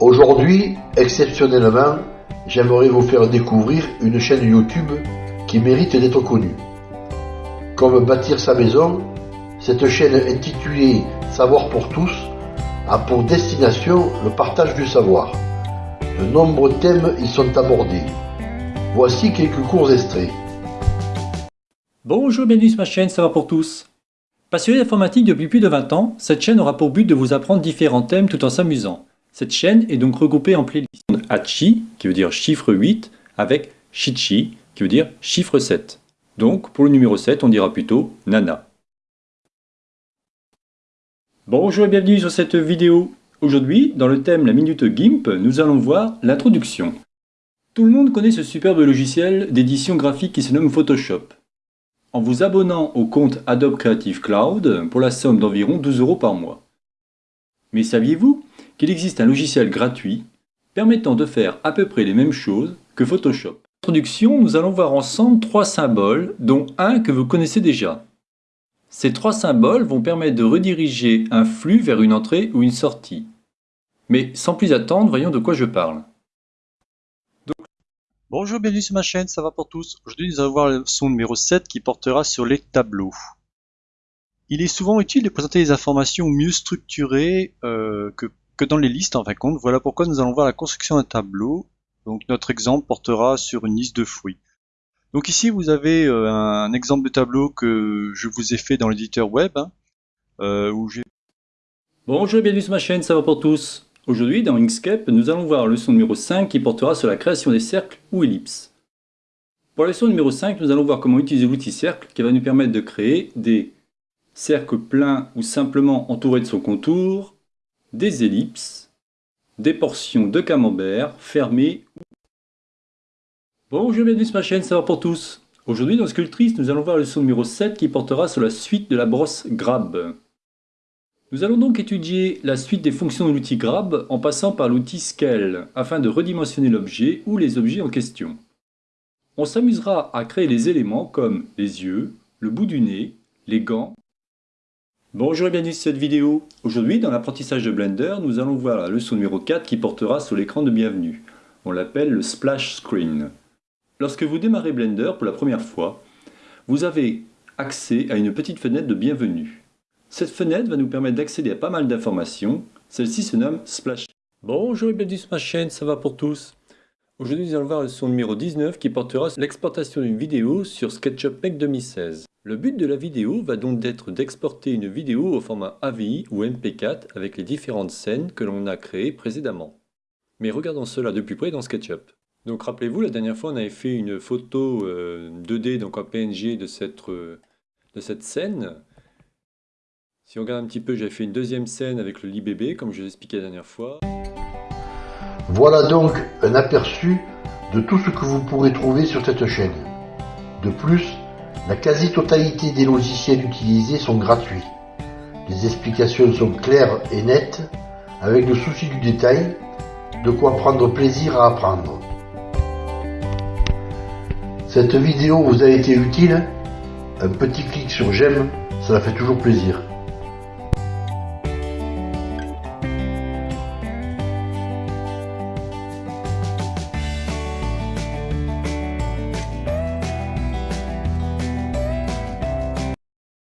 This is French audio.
Aujourd'hui, exceptionnellement, j'aimerais vous faire découvrir une chaîne YouTube qui mérite d'être connue. Comme bâtir sa maison, cette chaîne intitulée Savoir pour tous a pour destination le partage du savoir. De nombreux thèmes y sont abordés. Voici quelques courts extraits. Bonjour, bienvenue sur ma chaîne Savoir pour tous. Passionné d'informatique depuis plus de 20 ans, cette chaîne aura pour but de vous apprendre différents thèmes tout en s'amusant. Cette chaîne est donc regroupée en playlists Hachi, qui veut dire chiffre 8, avec Shichi, qui veut dire chiffre 7. Donc, pour le numéro 7, on dira plutôt Nana. Bonjour et bienvenue sur cette vidéo. Aujourd'hui, dans le thème La Minute GIMP, nous allons voir l'introduction. Tout le monde connaît ce superbe logiciel d'édition graphique qui se nomme Photoshop. En vous abonnant au compte Adobe Creative Cloud pour la somme d'environ 12 euros par mois. Mais saviez-vous qu'il existe un logiciel gratuit permettant de faire à peu près les mêmes choses que Photoshop Introduction, nous allons voir ensemble trois symboles, dont un que vous connaissez déjà. Ces trois symboles vont permettre de rediriger un flux vers une entrée ou une sortie. Mais sans plus attendre, voyons de quoi je parle. Bonjour, bienvenue sur ma chaîne, ça va pour tous. Aujourd'hui, nous allons voir le son numéro 7 qui portera sur les tableaux. Il est souvent utile de présenter des informations mieux structurées euh, que, que dans les listes en fin de compte. Voilà pourquoi nous allons voir la construction d'un tableau. Donc notre exemple portera sur une liste de fruits. Donc ici vous avez euh, un exemple de tableau que je vous ai fait dans l'éditeur web. Hein, euh, où j'ai... Bonjour et bienvenue sur ma chaîne, ça va pour tous. Aujourd'hui dans Inkscape, nous allons voir la leçon numéro 5 qui portera sur la création des cercles ou ellipses. Pour la leçon numéro 5, nous allons voir comment utiliser l'outil cercle qui va nous permettre de créer des cercles pleins ou simplement entourés de son contour, des ellipses, des portions de camembert fermées Bonjour, bienvenue sur ma chaîne Savoir pour tous. Aujourd'hui dans Sculptrice, nous allons voir la leçon numéro 7 qui portera sur la suite de la brosse Grab. Nous allons donc étudier la suite des fonctions de l'outil Grab en passant par l'outil Scale afin de redimensionner l'objet ou les objets en question. On s'amusera à créer les éléments comme les yeux, le bout du nez, les gants. Bonjour et bienvenue sur cette vidéo. Aujourd'hui dans l'apprentissage de Blender, nous allons voir la leçon numéro 4 qui portera sur l'écran de bienvenue. On l'appelle le Splash Screen. Lorsque vous démarrez Blender pour la première fois, vous avez accès à une petite fenêtre de bienvenue. Cette fenêtre va nous permettre d'accéder à pas mal d'informations. Celle-ci se nomme Splash. Bonjour et bienvenue sur ma chaîne, ça va pour tous? Aujourd'hui nous allons voir le son numéro 19 qui portera l'exportation d'une vidéo sur SketchUp Make 2016. Le but de la vidéo va donc d'être d'exporter une vidéo au format AVI ou MP4 avec les différentes scènes que l'on a créées précédemment. Mais regardons cela de plus près dans SketchUp. Donc rappelez-vous, la dernière fois, on avait fait une photo 2D, euh, donc en PNG, de cette, euh, de cette scène. Si on regarde un petit peu, j'ai fait une deuxième scène avec le lit bébé, comme je l'expliquais la dernière fois. Voilà donc un aperçu de tout ce que vous pourrez trouver sur cette chaîne. De plus, la quasi-totalité des logiciels utilisés sont gratuits. Les explications sont claires et nettes, avec le souci du détail, de quoi prendre plaisir à apprendre. Cette vidéo vous a été utile? Un petit clic sur j'aime, cela fait toujours plaisir.